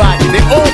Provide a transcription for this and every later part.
black. They all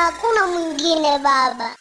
hakuna mwingine Baba.